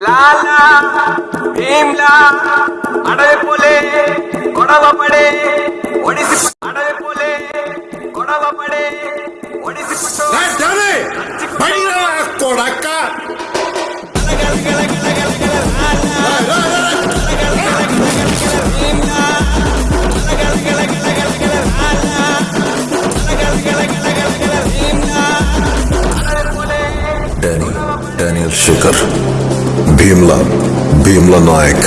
లాలా భీమ్లా అడవి పోలే గొడవ పడే ఒడిసి అడవి పోలే గొడవ పడే ఒడిసి కొడక్క! Danny Daniel Shekhar. Bheemla Bheemla Naik